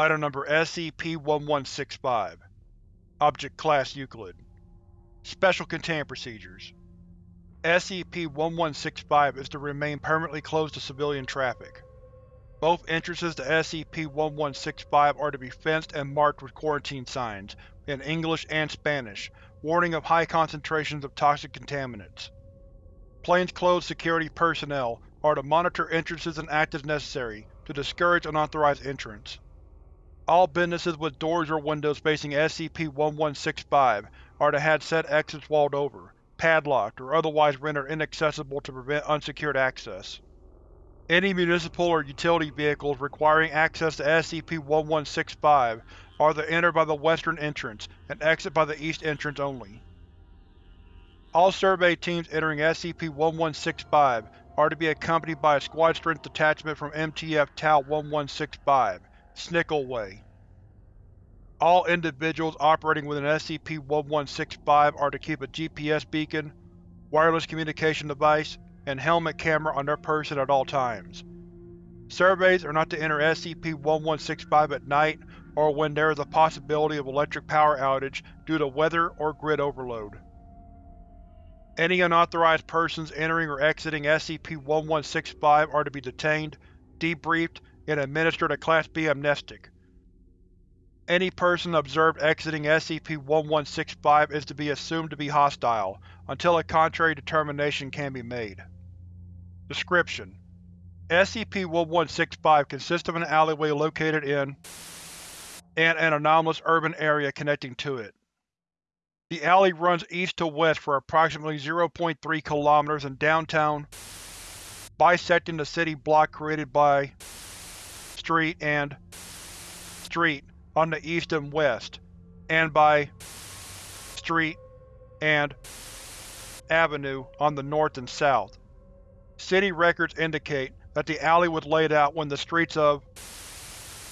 Item Number SCP-1165 Object Class Euclid Special Containment Procedures SCP-1165 is to remain permanently closed to civilian traffic. Both entrances to SCP-1165 are to be fenced and marked with quarantine signs, in English and Spanish, warning of high concentrations of toxic contaminants. Plainclothes security personnel are to monitor entrances and act as necessary to discourage unauthorized entrance. All businesses with doors or windows facing SCP-1165 are to have said exits walled over, padlocked, or otherwise rendered inaccessible to prevent unsecured access. Any municipal or utility vehicles requiring access to SCP-1165 are to enter by the western entrance and exit by the east entrance only. All survey teams entering SCP-1165 are to be accompanied by a squad-strength detachment from MTF Tau-1165, Snickle Way. All individuals operating within SCP-1165 are to keep a GPS beacon, wireless communication device, and helmet camera on their person at all times. Surveys are not to enter SCP-1165 at night or when there is a possibility of electric power outage due to weather or grid overload. Any unauthorized persons entering or exiting SCP-1165 are to be detained, debriefed, and administered a Class B amnestic. Any person observed exiting SCP-1165 is to be assumed to be hostile, until a contrary determination can be made. Description: SCP-1165 consists of an alleyway located in and an anomalous urban area connecting to it. The alley runs east to west for approximately 0.3 km in downtown, bisecting the city block created by Street and Street on the east and west, and by Street and Avenue on the north and south. City records indicate that the alley was laid out when the streets of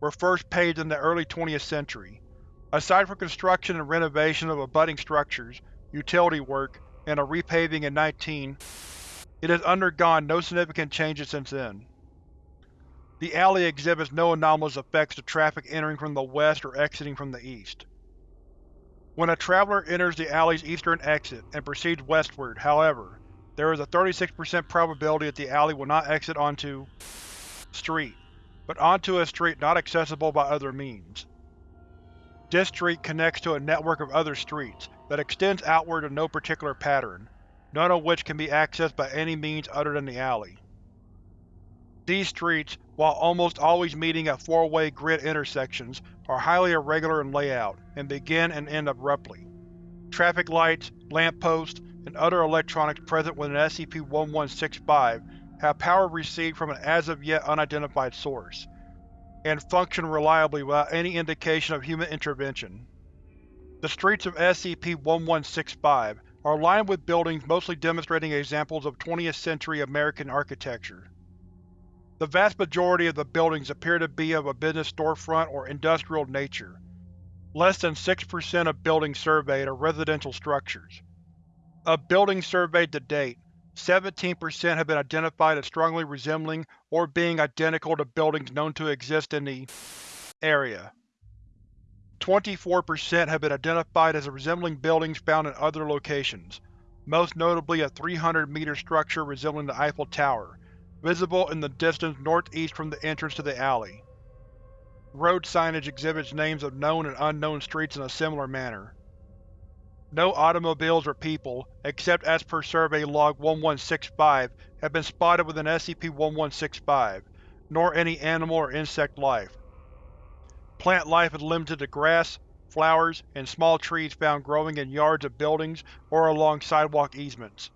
were first paved in the early 20th century. Aside from construction and renovation of abutting structures, utility work, and a repaving in 19, it has undergone no significant changes since then. The alley exhibits no anomalous effects to traffic entering from the west or exiting from the east. When a traveler enters the alley's eastern exit and proceeds westward, however, there is a 36% probability that the alley will not exit onto street, but onto a street not accessible by other means. This street connects to a network of other streets that extends outward in no particular pattern, none of which can be accessed by any means other than the alley. These streets, while almost always meeting at four-way grid intersections, are highly irregular in layout, and begin and end abruptly. Traffic lights, lampposts, and other electronics present within SCP-1165 have power received from an as-of-yet unidentified source, and function reliably without any indication of human intervention. The streets of SCP-1165 are lined with buildings mostly demonstrating examples of 20th-century American architecture. The vast majority of the buildings appear to be of a business storefront or industrial nature. Less than 6% of buildings surveyed are residential structures. Of buildings surveyed to date, 17% have been identified as strongly resembling or being identical to buildings known to exist in the area. 24% have been identified as resembling buildings found in other locations, most notably a 300-meter structure resembling the Eiffel Tower, visible in the distance northeast from the entrance to the alley. Road signage exhibits names of known and unknown streets in a similar manner. No automobiles or people, except as per Survey Log 1165, have been spotted within SCP-1165, nor any animal or insect life. Plant life is limited to grass, flowers, and small trees found growing in yards of buildings or along sidewalk easements.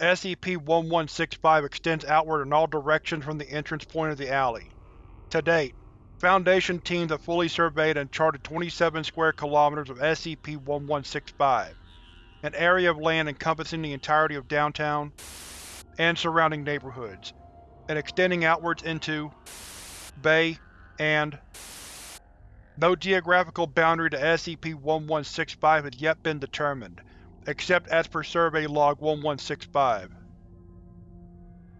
SCP-1165 extends outward in all directions from the entrance point of the alley. To date, Foundation teams have fully surveyed and charted 27 square kilometers of SCP-1165, an area of land encompassing the entirety of downtown and surrounding neighborhoods, and extending outwards into Bay and No geographical boundary to SCP-1165 has yet been determined, except as per Survey Log 1165.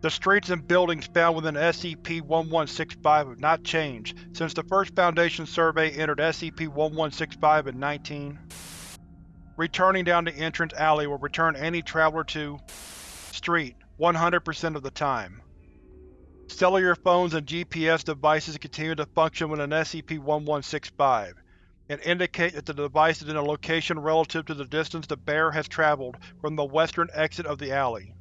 The streets and buildings found within SCP-1165 have not changed since the first Foundation survey entered SCP-1165 in 19. Returning down the entrance alley will return any traveler to Street 100% of the time. Cellular phones and GPS devices continue to function within SCP-1165, and indicate that the device is in a location relative to the distance the bearer has traveled from the western exit of the alley.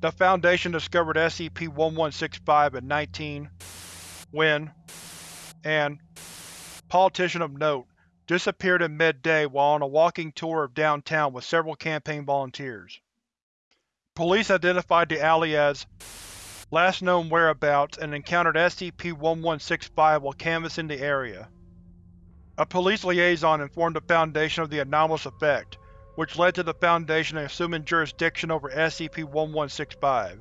The Foundation discovered SCP-1165 in 19 when an politician of note disappeared in midday while on a walking tour of downtown with several campaign volunteers. Police identified the alley as last known whereabouts and encountered SCP-1165 while canvassing the area. A police liaison informed the Foundation of the anomalous effect, which led to the Foundation assuming jurisdiction over SCP-1165.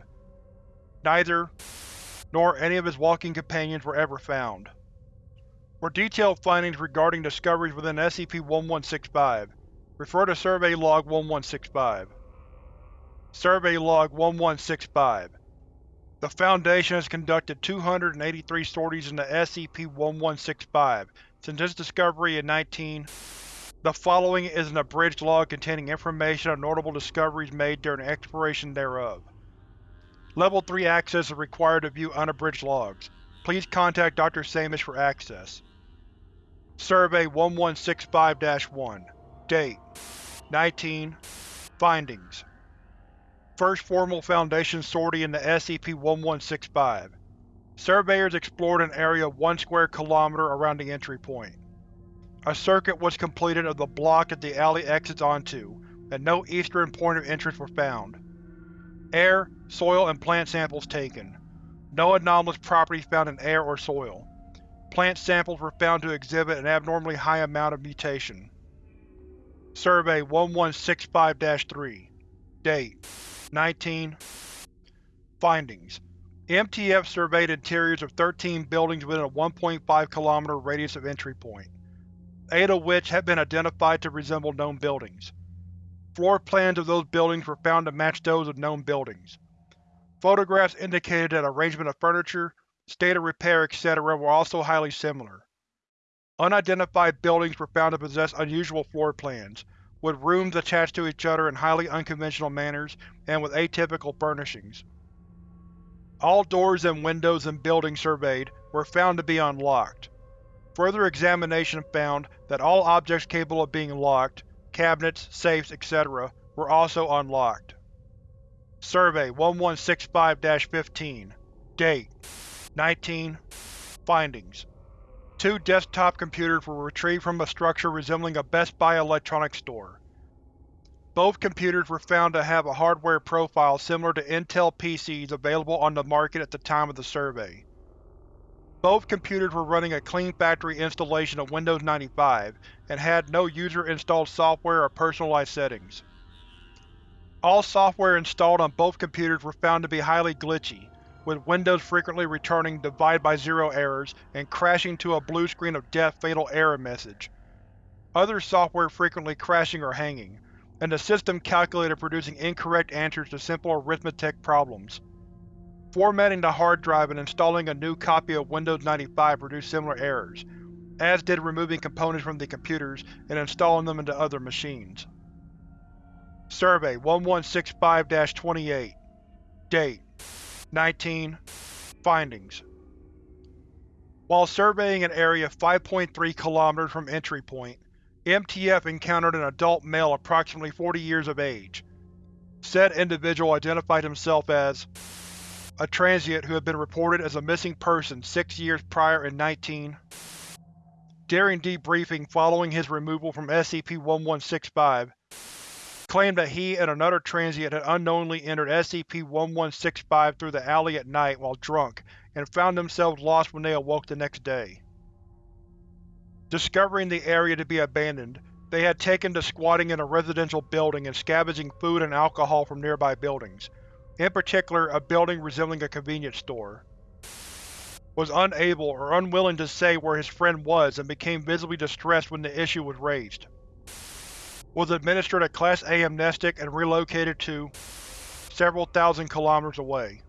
Neither, nor any of his walking companions were ever found. For detailed findings regarding discoveries within SCP-1165, refer to Survey Log 1165. Survey Log 1165 The Foundation has conducted 283 sorties into SCP-1165 since its discovery in 19 the following is an abridged log containing information on notable discoveries made during exploration thereof. Level 3 access is required to view unabridged logs. Please contact Dr. Samish for access. Survey 1165-1 Date 19 Findings First formal Foundation sortie in the SCP-1165 Surveyors explored an area of 1 square kilometer around the entry point. A circuit was completed of the block that the alley exits onto, and no eastern point of entrance were found. Air, soil, and plant samples taken. No anomalous properties found in air or soil. Plant samples were found to exhibit an abnormally high amount of mutation. Survey 1165-3 Date 19 Findings MTF surveyed interiors of 13 buildings within a 1.5 km radius of entry point eight of which have been identified to resemble known buildings. Floor plans of those buildings were found to match those of known buildings. Photographs indicated that arrangement of furniture, state of repair, etc. were also highly similar. Unidentified buildings were found to possess unusual floor plans, with rooms attached to each other in highly unconventional manners and with atypical furnishings. All doors and windows in buildings surveyed were found to be unlocked. Further examination found that all objects capable of being locked, cabinets, safes, etc., were also unlocked. Survey 1165-15 Date 19 Findings Two desktop computers were retrieved from a structure resembling a Best Buy electronics store. Both computers were found to have a hardware profile similar to Intel PCs available on the market at the time of the survey. Both computers were running a clean factory installation of Windows 95 and had no user-installed software or personalized settings. All software installed on both computers were found to be highly glitchy, with Windows frequently returning divide by zero errors and crashing to a blue screen of death fatal error message. Other software frequently crashing or hanging, and the system calculator producing incorrect answers to simple arithmetic problems. Formatting the hard drive and installing a new copy of Windows 95 produced similar errors, as did removing components from the computers and installing them into other machines. Survey 1165-28 Date 19 Findings While surveying an area 5.3 km from entry point, MTF encountered an adult male approximately 40 years of age. Said individual identified himself as a transient who had been reported as a missing person six years prior in 19. During debriefing following his removal from SCP-1165, claimed that he and another transient had unknowingly entered SCP-1165 through the alley at night while drunk and found themselves lost when they awoke the next day. Discovering the area to be abandoned, they had taken to squatting in a residential building and scavenging food and alcohol from nearby buildings in particular a building resembling a convenience store. Was unable or unwilling to say where his friend was and became visibly distressed when the issue was raised. Was administered a Class A amnestic and relocated to several thousand kilometers away.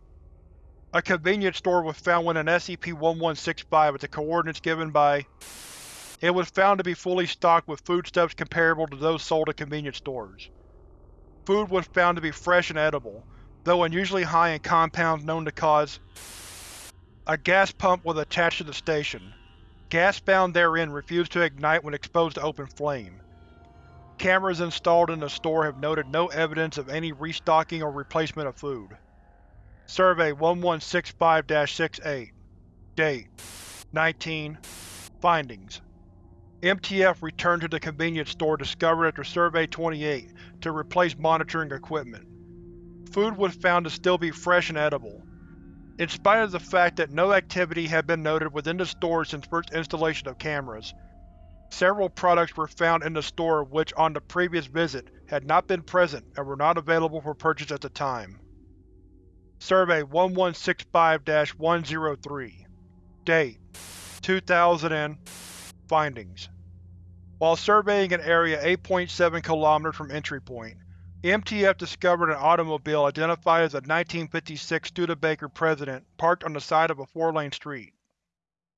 A convenience store was found when an SCP-1165 at the coordinates given by It was found to be fully stocked with foodstuffs comparable to those sold at convenience stores. Food was found to be fresh and edible, though unusually high in compounds known to cause A gas pump was attached to the station. Gas found therein refused to ignite when exposed to open flame. Cameras installed in the store have noted no evidence of any restocking or replacement of food. Survey 1165-68 Date 19 Findings MTF returned to the convenience store discovered after Survey 28 to replace monitoring equipment. Food was found to still be fresh and edible. In spite of the fact that no activity had been noted within the store since first installation of cameras, several products were found in the store which on the previous visit had not been present and were not available for purchase at the time. Survey 1165-103 Date 2000 and Findings While surveying an area 8.7 km from entry point, MTF discovered an automobile identified as a 1956 Studebaker President parked on the side of a four-lane street.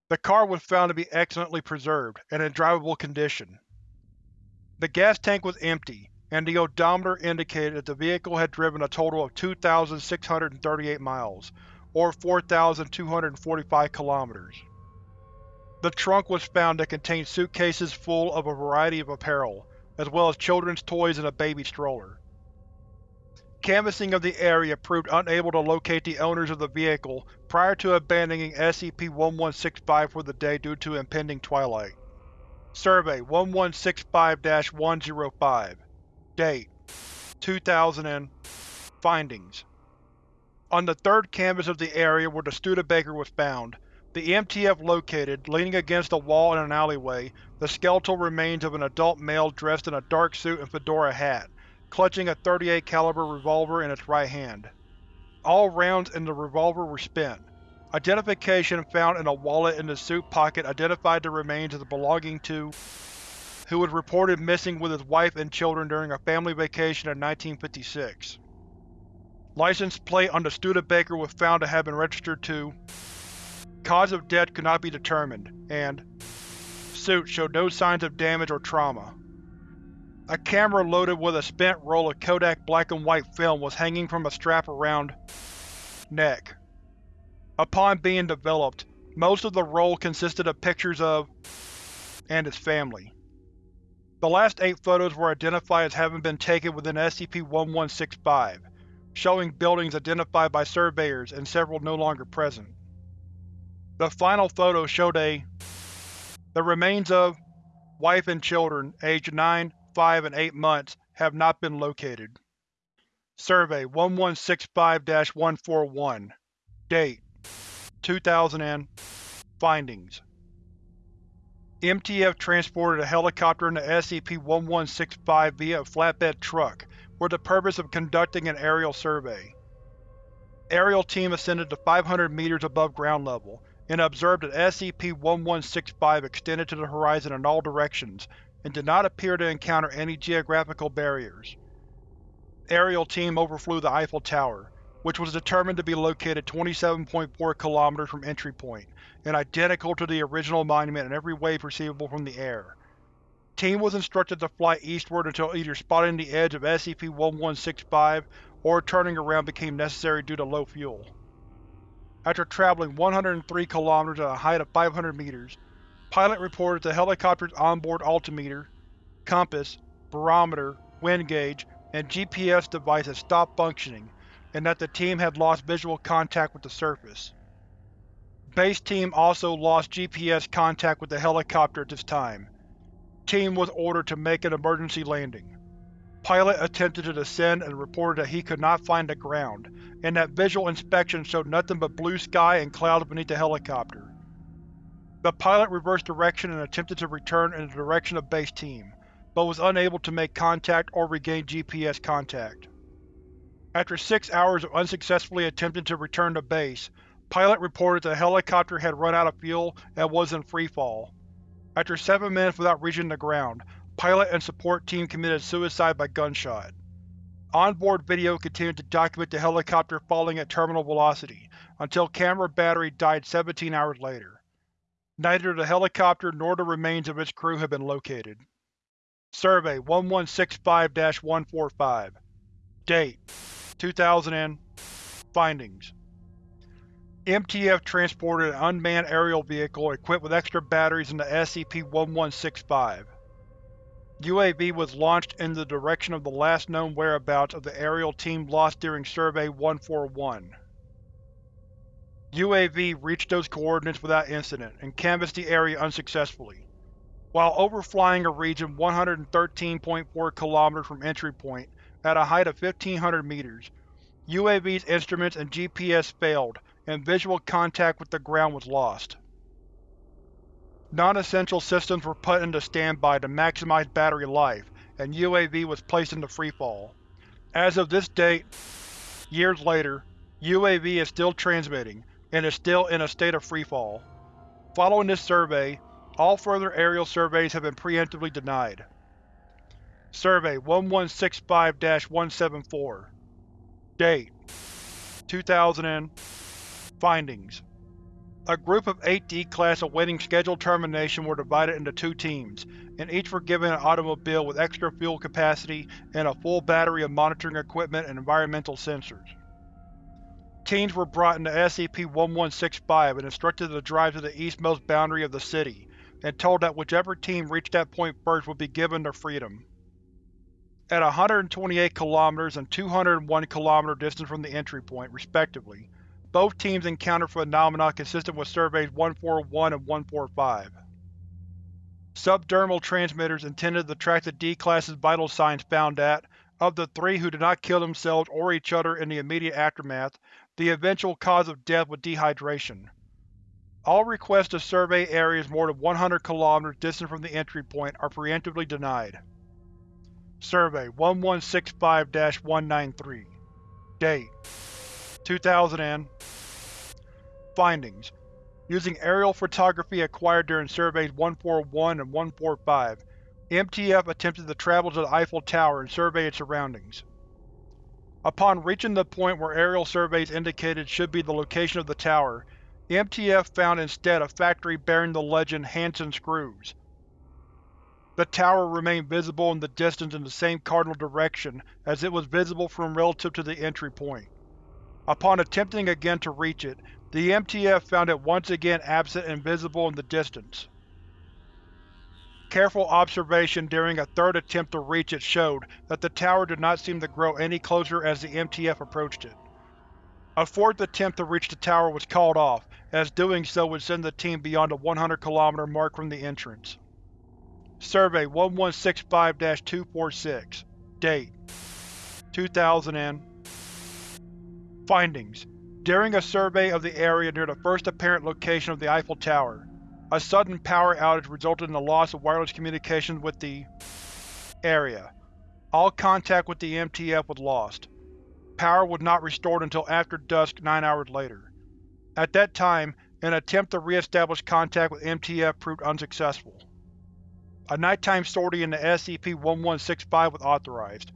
The car was found to be excellently preserved and in drivable condition. The gas tank was empty, and the odometer indicated that the vehicle had driven a total of 2,638 miles, or 4,245 kilometers. The trunk was found to contain suitcases full of a variety of apparel, as well as children's toys and a baby stroller. Canvassing of the area proved unable to locate the owners of the vehicle prior to abandoning SCP-1165 for the day due to impending twilight. Survey 1165-105 Date 2000 and Findings On the third canvas of the area where the Studebaker was found, the MTF located, leaning against a wall in an alleyway, the skeletal remains of an adult male dressed in a dark suit and fedora hat, clutching a 38 caliber revolver in its right hand. All rounds in the revolver were spent. Identification found in a wallet in the suit pocket identified the remains as belonging to who was reported missing with his wife and children during a family vacation in 1956. License plate on the Studebaker was found to have been registered to Cause of death could not be determined, and Suit showed no signs of damage or trauma. A camera loaded with a spent roll of Kodak black and white film was hanging from a strap around neck. Upon being developed, most of the roll consisted of pictures of and his family. The last eight photos were identified as having been taken within SCP-1165, showing buildings identified by surveyors and several no longer present. The final photo showed a the remains of wife and children aged 9, 5, and 8 months have not been located. Survey 1165-141 Date 2000 and Findings MTF transported a helicopter into SCP-1165 via a flatbed truck, for the purpose of conducting an aerial survey. Aerial team ascended to 500 meters above ground level, and observed that SCP-1165 extended to the horizon in all directions, and did not appear to encounter any geographical barriers. Aerial team overflew the Eiffel Tower, which was determined to be located 27.4 km from entry point, and identical to the original monument in every way perceivable from the air. Team was instructed to fly eastward until either spotting the edge of SCP-1165 or turning around became necessary due to low fuel. After traveling 103 km at a height of 500 meters, Pilot reported the helicopter's onboard altimeter, compass, barometer, wind gauge, and GPS device had stopped functioning and that the team had lost visual contact with the surface. Base Team also lost GPS contact with the helicopter at this time. Team was ordered to make an emergency landing. Pilot attempted to descend and reported that he could not find the ground, and that visual inspection showed nothing but blue sky and clouds beneath the helicopter. The pilot reversed direction and attempted to return in the direction of Base Team, but was unable to make contact or regain GPS contact. After six hours of unsuccessfully attempting to return to base, Pilot reported the helicopter had run out of fuel and was in freefall. After seven minutes without reaching the ground, Pilot and support team committed suicide by gunshot. Onboard video continued to document the helicopter falling at terminal velocity, until camera battery died 17 hours later. Neither the helicopter nor the remains of its crew have been located. Survey 1165-145 Date 2000 and Findings MTF transported an unmanned aerial vehicle equipped with extra batteries in the SCP-1165. UAV was launched in the direction of the last known whereabouts of the aerial team lost during Survey-141. UAV reached those coordinates without incident, and canvassed the area unsuccessfully. While overflying a region 113.4 km from entry point, at a height of 1500 meters, UAV's instruments and GPS failed, and visual contact with the ground was lost. Non-essential systems were put into standby to maximize battery life, and UAV was placed into freefall. As of this date, years later, UAV is still transmitting, and is still in a state of freefall. Following this survey, all further aerial surveys have been preemptively denied. Survey 1165-174 Date 2000 Findings A group of eight D-Class awaiting scheduled termination were divided into two teams, and each were given an automobile with extra fuel capacity and a full battery of monitoring equipment and environmental sensors. Teams were brought into SCP-1165 and instructed to drive to the eastmost boundary of the city, and told that whichever team reached that point first would be given their freedom. At 128 km and 201 km distance from the entry point, respectively, both teams encountered phenomena consistent with Surveys 141 and 145. Subdermal transmitters intended to track the D-Class's vital signs found that, of the three who did not kill themselves or each other in the immediate aftermath, the eventual cause of death was dehydration. All requests to survey areas more than 100 km distant from the entry point are preemptively denied. Survey 1165-193 Date 2000 and Findings Using aerial photography acquired during Surveys 141 and 145, MTF attempted to travel to the Eiffel Tower and survey its surroundings. Upon reaching the point where aerial surveys indicated should be the location of the tower, MTF found instead a factory bearing the legend Hanson Screws. The tower remained visible in the distance in the same cardinal direction as it was visible from relative to the entry point. Upon attempting again to reach it, the MTF found it once again absent and visible in the distance. Careful observation during a third attempt to reach it showed that the tower did not seem to grow any closer as the MTF approached it. A fourth attempt to reach the tower was called off, as doing so would send the team beyond the 100 km mark from the entrance. Survey 1165-246 Date 2000 and Findings During a survey of the area near the first apparent location of the Eiffel Tower, a sudden power outage resulted in the loss of wireless communications with the area. All contact with the MTF was lost. Power was not restored until after dusk nine hours later. At that time, an attempt to re-establish contact with MTF proved unsuccessful. A nighttime sortie in the SCP-1165 was authorized.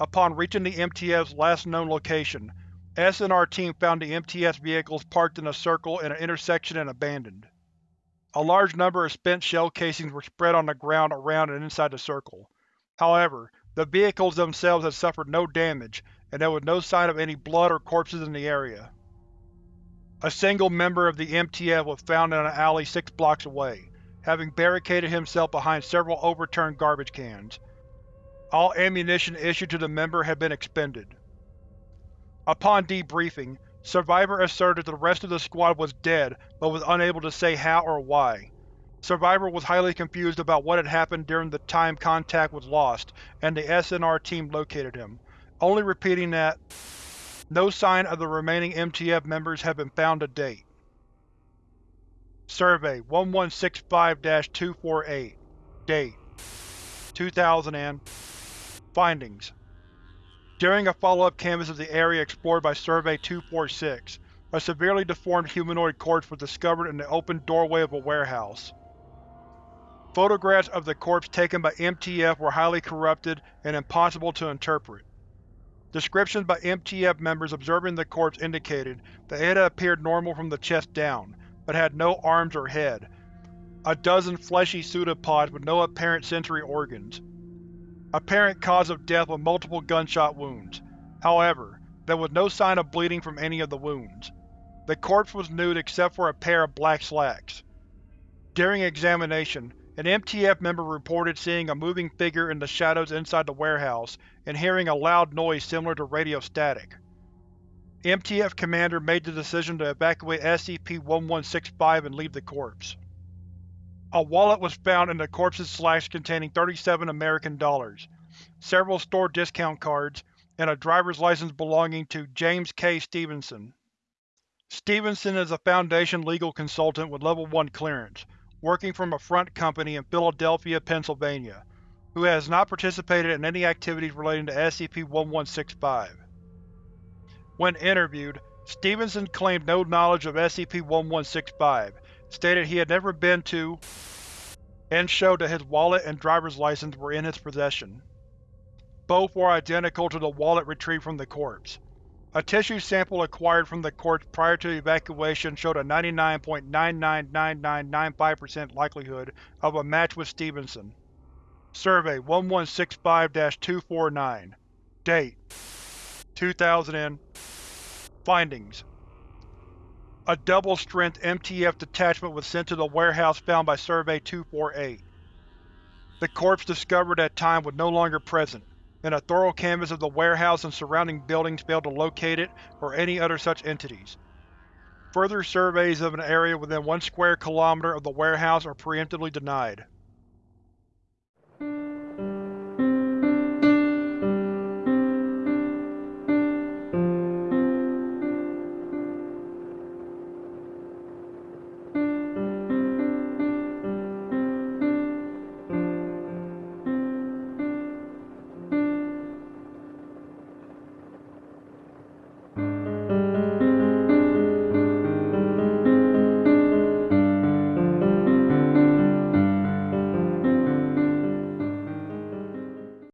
Upon reaching the MTF's last known location, S and our team found the MTF vehicles parked in a circle in an intersection and abandoned. A large number of spent shell casings were spread on the ground around and inside the circle. However, the vehicles themselves had suffered no damage, and there was no sign of any blood or corpses in the area. A single member of the MTF was found in an alley six blocks away, having barricaded himself behind several overturned garbage cans. All ammunition issued to the member had been expended. Upon debriefing, Survivor asserted the rest of the squad was dead but was unable to say how or why. Survivor was highly confused about what had happened during the time contact was lost, and the SNR team located him, only repeating that no sign of the remaining MTF members have been found to date. Survey 1165-248 Date 2000 and Findings during a follow-up canvass of the area explored by Survey-246, a severely deformed humanoid corpse was discovered in the open doorway of a warehouse. Photographs of the corpse taken by MTF were highly corrupted and impossible to interpret. Descriptions by MTF members observing the corpse indicated that it had appeared normal from the chest down, but had no arms or head, a dozen fleshy pseudopods with no apparent sensory organs. Apparent cause of death was multiple gunshot wounds. However, there was no sign of bleeding from any of the wounds. The corpse was nude except for a pair of black slacks. During examination, an MTF member reported seeing a moving figure in the shadows inside the warehouse and hearing a loud noise similar to radio static. MTF Commander made the decision to evacuate SCP-1165 and leave the corpse. A wallet was found in the corpse's slash containing 37 American dollars, several store discount cards, and a driver's license belonging to James K. Stevenson. Stevenson is a Foundation legal consultant with Level 1 clearance, working from a front company in Philadelphia, Pennsylvania, who has not participated in any activities relating to SCP-1165. When interviewed, Stevenson claimed no knowledge of SCP-1165, stated he had never been to, and showed that his wallet and driver's license were in his possession. Both were identical to the wallet retrieved from the corpse. A tissue sample acquired from the corpse prior to evacuation showed a 99.999995% likelihood of a match with Stevenson. Survey 1165-249 Date 2000 Findings A double-strength MTF detachment was sent to the warehouse found by Survey 248. The corpse discovered at time was no longer present, and a thorough canvass of the warehouse and surrounding buildings failed to locate it or any other such entities. Further surveys of an area within one square kilometer of the warehouse are preemptively denied.